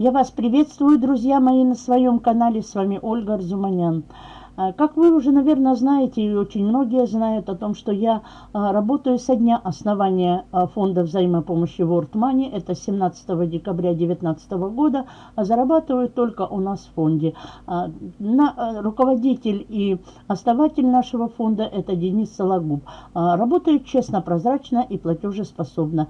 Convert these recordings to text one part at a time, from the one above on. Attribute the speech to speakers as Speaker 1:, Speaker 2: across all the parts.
Speaker 1: Я вас приветствую, друзья мои, на своем канале. С вами Ольга Арзуманян. А, как вы уже, наверное, знаете, и очень многие знают о том, что я а, работаю со дня основания а, фонда взаимопомощи World Money, это 17 декабря 2019 года, зарабатываю только у нас в фонде. Руководитель и основатель нашего фонда это Денис Сологуб. Работает честно, прозрачно и платежеспособно.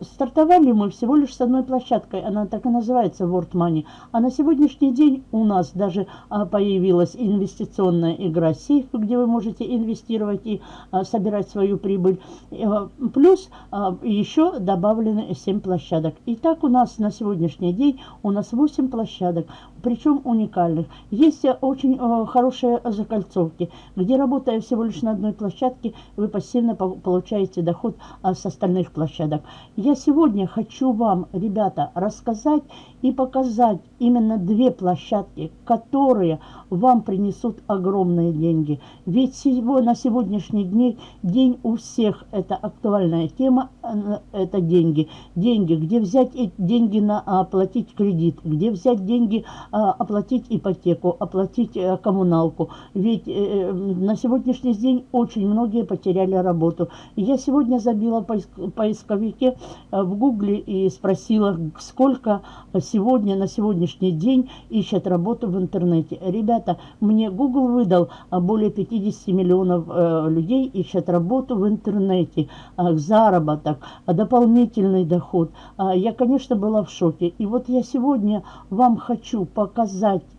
Speaker 1: Стартовали мы всего лишь с одной площадкой, она так и называется World Money, а на сегодняшний день у нас даже появилась инвестиция инвестиционная игра сейф, где вы можете инвестировать и а, собирать свою прибыль. А, плюс а, еще добавлены 7 площадок. Итак, у нас на сегодняшний день у нас 8 площадок, причем уникальных. Есть очень а, хорошие закольцовки, где работая всего лишь на одной площадке, вы пассивно получаете доход а, с остальных площадок. Я сегодня хочу вам, ребята, рассказать и показать именно две площадки, которые вам принесут огромные деньги. Ведь на сегодняшний день, день у всех это актуальная тема, э, это деньги. Деньги, где взять деньги на оплатить кредит, где взять деньги а, оплатить ипотеку, оплатить э, коммуналку. Ведь э, на сегодняшний день очень многие потеряли работу. Я сегодня забила в поисковике в гугле и спросила, сколько сегодня, на сегодняшний день ищут работу в интернете. Ребята, мне Google выдал а, более 50 миллионов э, людей ищут работу в интернете, э, заработок, э, дополнительный доход. Э, я, конечно, была в шоке. И вот я сегодня вам хочу показать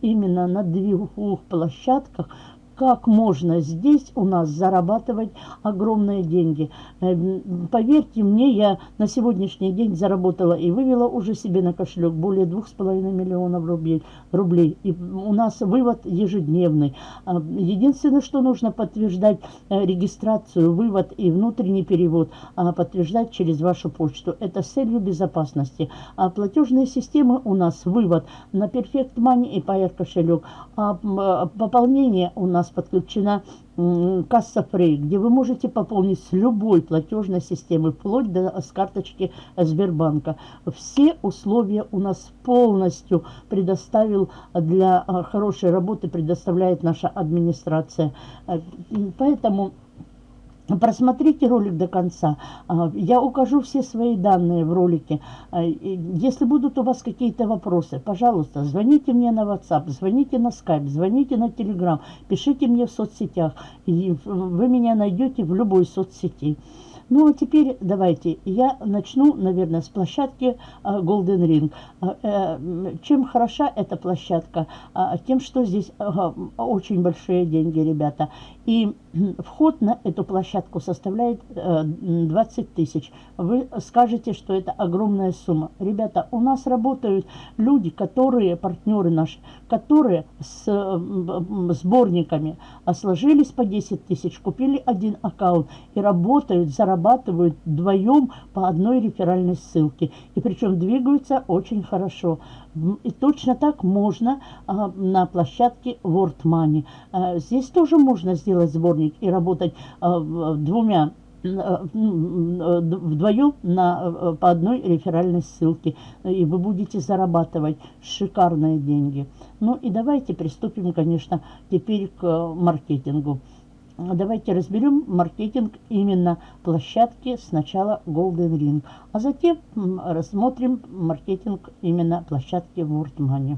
Speaker 1: именно на двух площадках, как можно здесь у нас зарабатывать огромные деньги. Эм, поверьте мне, я на сегодняшний день заработала и вывела уже себе на кошелек более двух с половиной миллионов рублей. рублей. И у нас вывод ежедневный. А, единственное, что нужно подтверждать э, регистрацию, вывод и внутренний перевод, а, подтверждать через вашу почту. Это с целью безопасности. А платежные системы у нас вывод на Perfect Money и Pair кошелек. А пополнение у нас нас подключена касса Фрей, где вы можете пополнить с любой платежной системы, вплоть до с карточки Сбербанка. Все условия у нас полностью предоставил для а, хорошей работы, предоставляет наша администрация. Э, поэтому Просмотрите ролик до конца. А, я укажу все свои данные в ролике. А, если будут у вас какие-то вопросы, пожалуйста, звоните мне на WhatsApp, звоните на Skype, звоните на Telegram, пишите мне в соцсетях. Вы меня найдете в любой соцсети. Ну, а теперь давайте я начну, наверное, с площадки а, Golden Ring. Э, чем хороша эта площадка? Тем, что здесь очень большие деньги, ребята. И вход на эту площадку составляет 20 э, тысяч. Вы скажете, что это огромная сумма. Ребята, у нас работают люди, которые, партнеры наши, которые с сборниками сложились по 10 тысяч, купили один аккаунт и работают, зарабатывают вдвоем по одной реферальной ссылке. И причем двигаются очень хорошо. И точно так можно а, на площадке World Money. А, здесь тоже можно сделать сборник и работать а, двумя а, вдвоем на, а, по одной реферальной ссылке. И вы будете зарабатывать шикарные деньги. Ну и давайте приступим, конечно, теперь к маркетингу. Давайте разберем маркетинг именно площадки сначала Golden Ring, а затем рассмотрим маркетинг именно площадки World Money.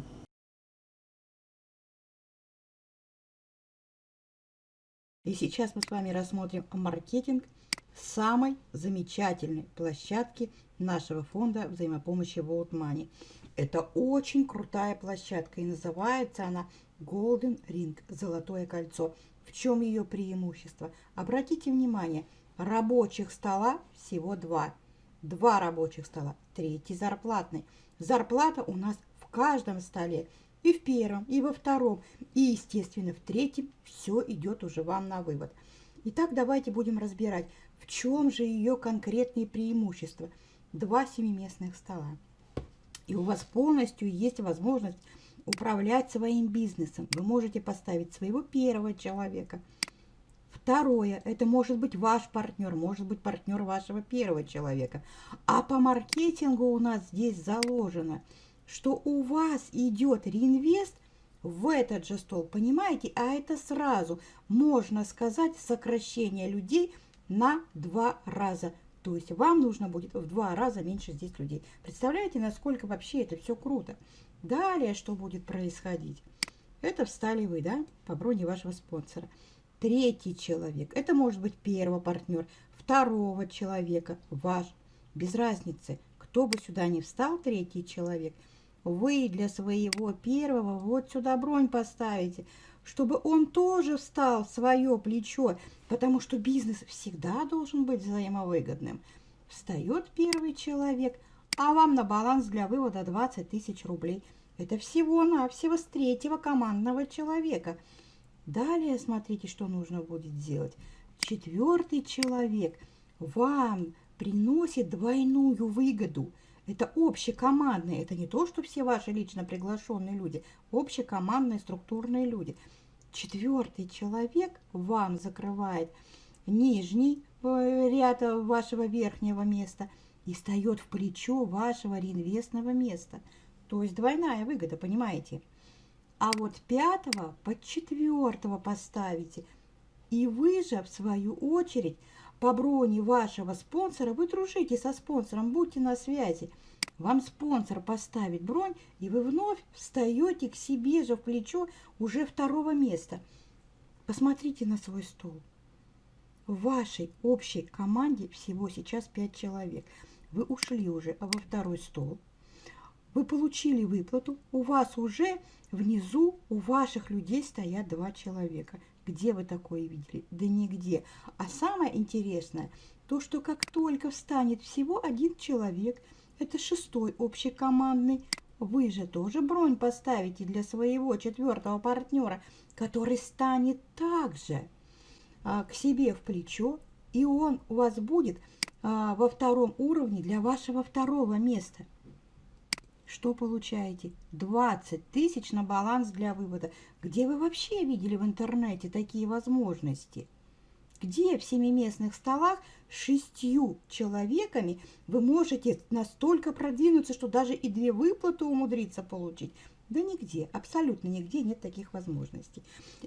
Speaker 2: И сейчас мы с вами рассмотрим маркетинг самой замечательной площадки нашего фонда взаимопомощи World Money. Это очень крутая площадка и называется она Golden Ring, Золотое кольцо. В чем ее преимущество? Обратите внимание, рабочих стола всего два. Два рабочих стола, третий зарплатный. Зарплата у нас в каждом столе. И в первом, и во втором, и, естественно, в третьем все идет уже вам на вывод. Итак, давайте будем разбирать, в чем же ее конкретные преимущества. Два семиместных стола. И у вас полностью есть возможность управлять своим бизнесом. Вы можете поставить своего первого человека, Второе, это может быть ваш партнер, может быть партнер вашего первого человека. А по маркетингу у нас здесь заложено, что у вас идет реинвест в этот же стол, понимаете? А это сразу, можно сказать, сокращение людей на два раза. То есть вам нужно будет в два раза меньше здесь людей. Представляете, насколько вообще это все круто? Далее что будет происходить? Это встали вы, да, по броне вашего спонсора. Третий человек, это может быть первый партнер, второго человека, ваш, без разницы, кто бы сюда не встал, третий человек, вы для своего первого вот сюда бронь поставите, чтобы он тоже встал в свое плечо, потому что бизнес всегда должен быть взаимовыгодным. Встает первый человек, а вам на баланс для вывода 20 тысяч рублей – это всего-навсего с третьего командного человека. Далее смотрите, что нужно будет сделать. Четвертый человек вам приносит двойную выгоду. Это общекомандные, это не то, что все ваши лично приглашенные люди, общекомандные структурные люди. Четвертый человек вам закрывает нижний э, ряд вашего верхнего места и встает в плечо вашего реинвестного места – то есть двойная выгода, понимаете? А вот пятого под четвертого поставите. И вы же, в свою очередь, по броне вашего спонсора, вы дружите со спонсором, будьте на связи. Вам спонсор поставит бронь, и вы вновь встаете к себе же в плечо уже второго места. Посмотрите на свой стол. В вашей общей команде всего сейчас пять человек. Вы ушли уже во второй стол вы получили выплату, у вас уже внизу, у ваших людей стоят два человека. Где вы такое видели? Да нигде. А самое интересное, то, что как только встанет всего один человек, это шестой общекомандный, вы же тоже бронь поставите для своего четвертого партнера, который станет также а, к себе в плечо, и он у вас будет а, во втором уровне для вашего второго места – что получаете? 20 тысяч на баланс для вывода. Где вы вообще видели в интернете такие возможности? Где в семиместных столах шестью человеками вы можете настолько продвинуться, что даже и две выплаты умудриться получить? Да нигде, абсолютно нигде нет таких возможностей.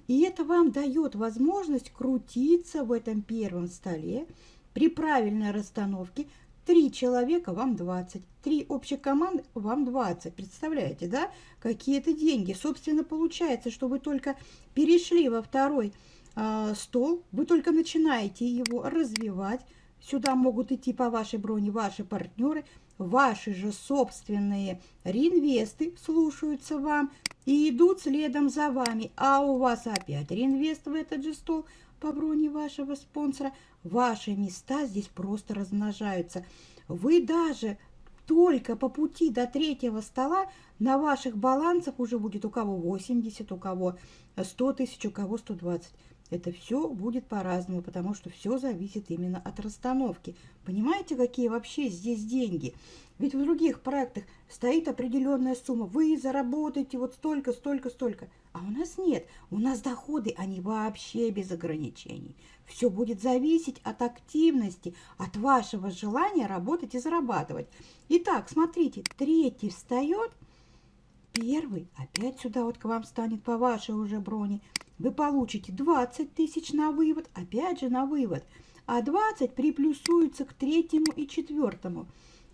Speaker 2: И это вам дает возможность крутиться в этом первом столе при правильной расстановке, Три человека вам 20, три общих команд вам 20. Представляете, да? Какие-то деньги. Собственно, получается, что вы только перешли во второй э, стол, вы только начинаете его развивать. Сюда могут идти по вашей броне ваши партнеры, ваши же собственные реинвесты слушаются вам и идут следом за вами. А у вас опять реинвест в этот же стол по броне вашего спонсора – Ваши места здесь просто размножаются. Вы даже только по пути до третьего стола на ваших балансах уже будет у кого 80, у кого 100 тысяч, у кого 120. Это все будет по-разному, потому что все зависит именно от расстановки. Понимаете, какие вообще здесь деньги? Ведь в других проектах стоит определенная сумма. Вы заработаете вот столько, столько, столько. А у нас нет. У нас доходы, они вообще без ограничений. Все будет зависеть от активности, от вашего желания работать и зарабатывать. Итак, смотрите, третий встает, первый опять сюда вот к вам станет по вашей уже броне – вы получите 20 тысяч на вывод, опять же на вывод, а 20 приплюсуется к третьему и четвертому.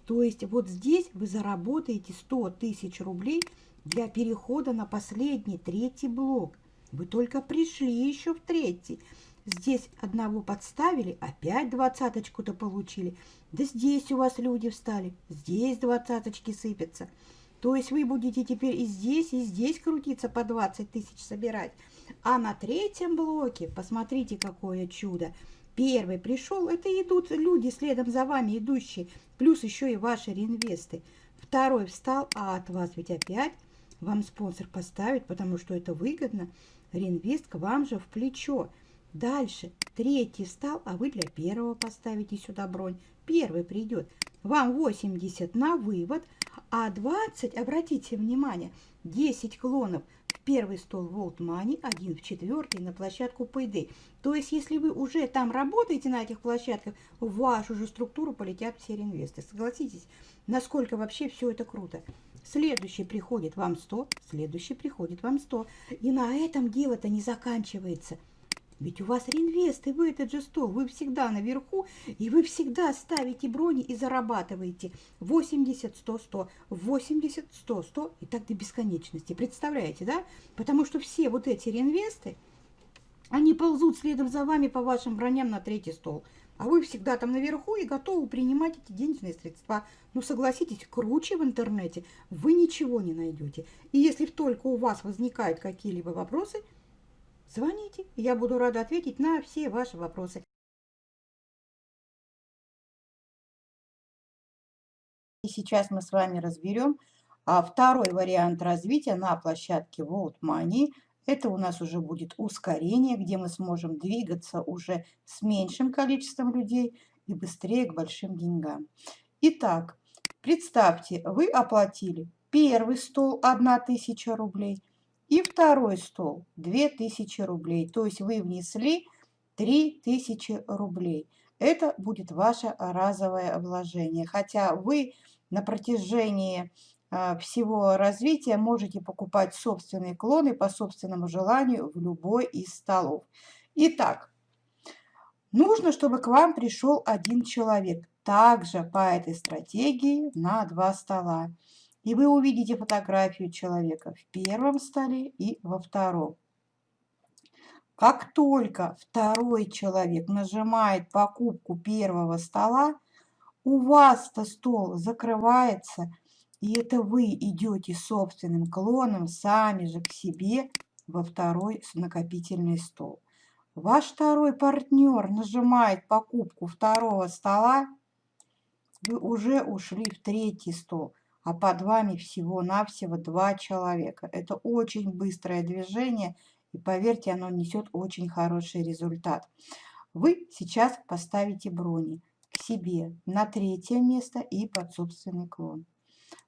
Speaker 2: То есть вот здесь вы заработаете 100 тысяч рублей для перехода на последний, третий блок. Вы только пришли еще в третий. Здесь одного подставили, опять двадцаточку-то получили. Да здесь у вас люди встали, здесь двадцаточки сыпятся. То есть вы будете теперь и здесь, и здесь крутиться по 20 тысяч собирать. А на третьем блоке, посмотрите, какое чудо. Первый пришел, это идут люди следом за вами идущие, плюс еще и ваши реинвесты. Второй встал, а от вас ведь опять вам спонсор поставит, потому что это выгодно. Реинвест к вам же в плечо. Дальше третий встал, а вы для первого поставите сюда бронь. Первый придет. Вам 80 на вывод, а 20, обратите внимание, 10 клонов в первый стол Volt Money, один в четвертый на площадку Payday. То есть, если вы уже там работаете на этих площадках, в вашу же структуру полетят все реинвесты. Согласитесь, насколько вообще все это круто. Следующий приходит вам 100, следующий приходит вам 100. И на этом дело-то не заканчивается. Ведь у вас реинвесты, вы этот же стол, вы всегда наверху, и вы всегда ставите брони и зарабатываете 80, 100, 100, 80, 100, 100 и так до бесконечности. Представляете, да? Потому что все вот эти реинвесты, они ползут следом за вами по вашим броням на третий стол. А вы всегда там наверху и готовы принимать эти денежные средства. Ну, согласитесь, круче в интернете вы ничего не найдете. И если только у вас возникают какие-либо вопросы – Звоните, я буду рада ответить на все ваши вопросы. И сейчас мы с вами разберем а, второй вариант развития на площадке World Money. Это у нас уже будет ускорение, где мы сможем двигаться уже с меньшим количеством людей и быстрее к большим деньгам. Итак, представьте, вы оплатили первый стол 1000 рублей – и второй стол 2000 рублей. То есть вы внесли 3000 рублей. Это будет ваше разовое вложение. Хотя вы на протяжении а, всего развития можете покупать собственные клоны по собственному желанию в любой из столов. Итак, нужно, чтобы к вам пришел один человек. Также по этой стратегии на два стола и вы увидите фотографию человека в первом столе и во втором. Как только второй человек нажимает покупку первого стола, у вас-то стол закрывается, и это вы идете собственным клоном сами же к себе во второй накопительный стол. Ваш второй партнер нажимает покупку второго стола, вы уже ушли в третий стол – а под вами всего-навсего два человека. Это очень быстрое движение, и поверьте, оно несет очень хороший результат. Вы сейчас поставите брони к себе на третье место и под собственный клон.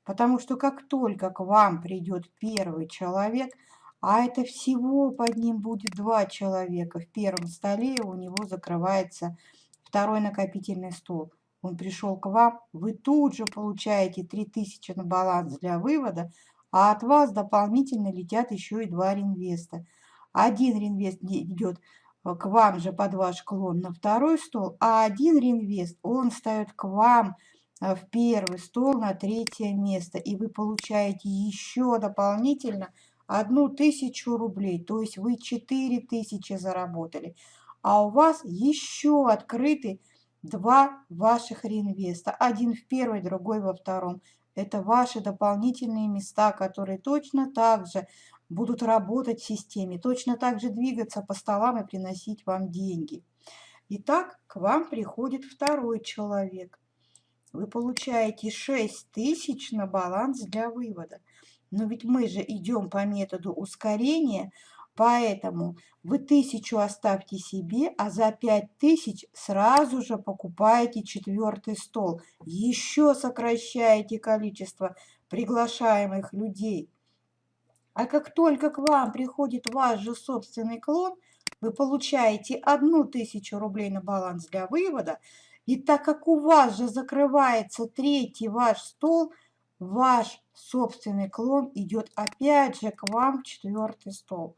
Speaker 2: Потому что как только к вам придет первый человек, а это всего под ним будет два человека, в первом столе у него закрывается второй накопительный стол он пришел к вам, вы тут же получаете 3000 на баланс для вывода, а от вас дополнительно летят еще и два реинвеста. Один реинвест идет э, к вам же под ваш клон на второй стол, а один реинвест, он ставит к вам э, в первый стол на третье место, и вы получаете еще дополнительно одну тысячу рублей, то есть вы 4000 заработали, а у вас еще открытый два ваших реинвеста. Один в первой, другой во втором. Это ваши дополнительные места, которые точно так же будут работать в системе, точно так же двигаться по столам и приносить вам деньги. Итак, к вам приходит второй человек. Вы получаете 6 тысяч на баланс для вывода. Но ведь мы же идем по методу ускорения, Поэтому вы тысячу оставьте себе, а за пять тысяч сразу же покупаете четвертый стол. Еще сокращаете количество приглашаемых людей. А как только к вам приходит ваш же собственный клон, вы получаете одну тысячу рублей на баланс для вывода. И так как у вас же закрывается третий ваш стол, ваш собственный клон идет опять же к вам в четвертый стол.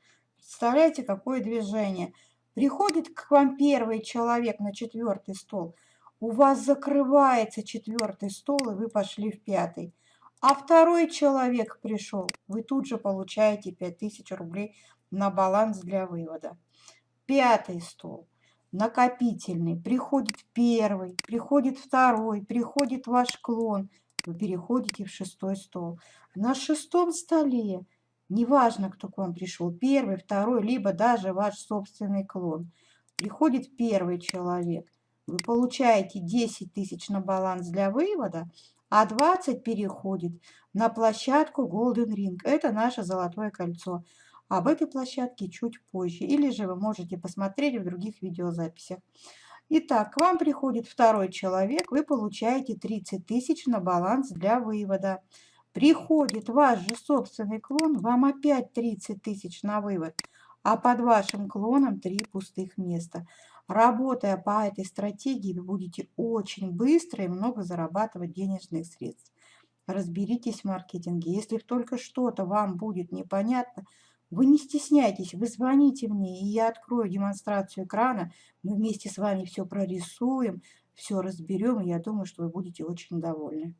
Speaker 2: Представляете, какое движение? Приходит к вам первый человек на четвертый стол, у вас закрывается четвертый стол, и вы пошли в пятый. А второй человек пришел, вы тут же получаете 5000 рублей на баланс для вывода. Пятый стол, накопительный, приходит первый, приходит второй, приходит ваш клон, вы переходите в шестой стол. На шестом столе Неважно, кто к вам пришел, первый, второй, либо даже ваш собственный клон. Приходит первый человек, вы получаете 10 тысяч на баланс для вывода, а 20 переходит на площадку Golden Ring. Это наше золотое кольцо. Об этой площадке чуть позже. Или же вы можете посмотреть в других видеозаписях. Итак, к вам приходит второй человек, вы получаете 30 тысяч на баланс для вывода. Приходит ваш же собственный клон, вам опять 30 тысяч на вывод, а под вашим клоном 3 пустых места. Работая по этой стратегии, вы будете очень быстро и много зарабатывать денежных средств. Разберитесь в маркетинге. Если только что-то вам будет непонятно, вы не стесняйтесь, вы звоните мне, и я открою демонстрацию экрана. Мы вместе с вами все прорисуем, все разберем, и я думаю, что вы будете очень довольны.